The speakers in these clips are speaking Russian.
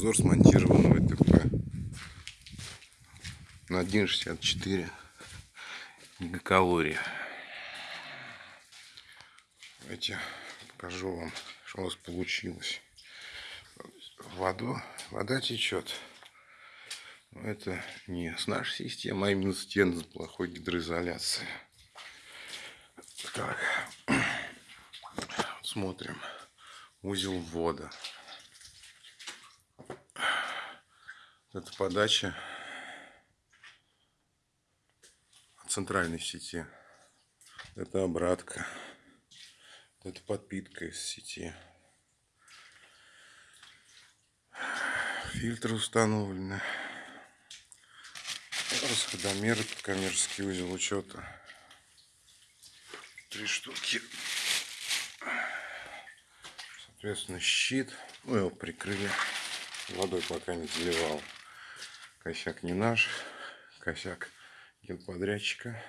Обзор смонтированного ТП на 1,64 гигакалории. Давайте покажу вам, что у нас получилось. Воду, вода течет. Но это не с нашей системы, а именно стены с плохой гидроизоляцией. Так, смотрим. Узел ввода. Это подача центральной сети. Это обратка. Это подпитка из сети. Фильтры установлены. Расходомеры под коммерческий узел учета. Три штуки. Соответственно, щит. Ну, его прикрыли. Водой пока не заливал. Косяк не наш, косяк генподрядчика.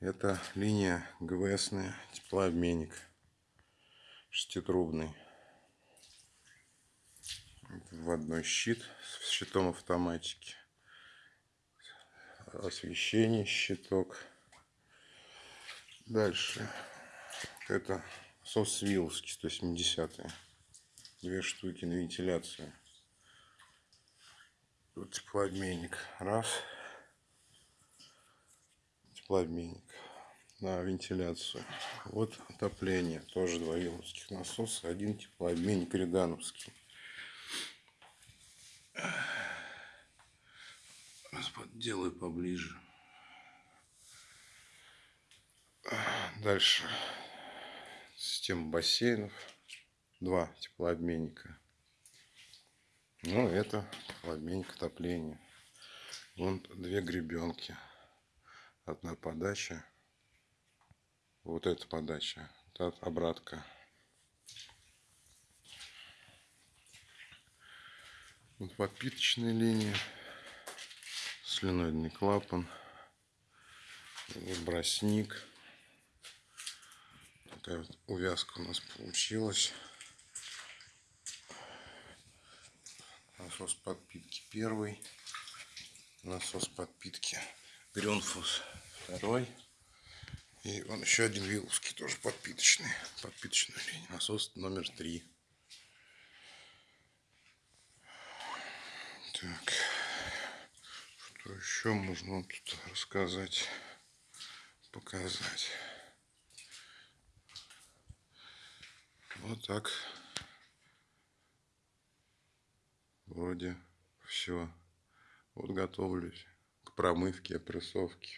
Это линия ГВСная, теплообменник, шеститрубный. Вводной щит с щитом автоматики. Освещение, щиток. Дальше. Это сос Виловский 170 -е. Две штуки на вентиляцию. Тут теплообменник. Раз. Теплообменник на вентиляцию. Вот отопление. Тоже два виловских насоса. Один теплообменник Регановский. Делаю поближе. Дальше. Система бассейнов. Два теплообменника. Ну, это обменник отопления. Вон две гребенки. Одна подача. Вот эта подача. Это обратка. Вот подпиточная линия. Слюноидный клапан. Бросник. Такая вот увязка у нас получилась. Насос подпитки первый, насос подпитки Грюнфус второй. И он еще один виловский, тоже подпиточный, подпиточная линия, насос номер три. Так, что еще можно тут рассказать, показать. Вот так. Вроде все. Вот готовлюсь к промывке, опрессовке.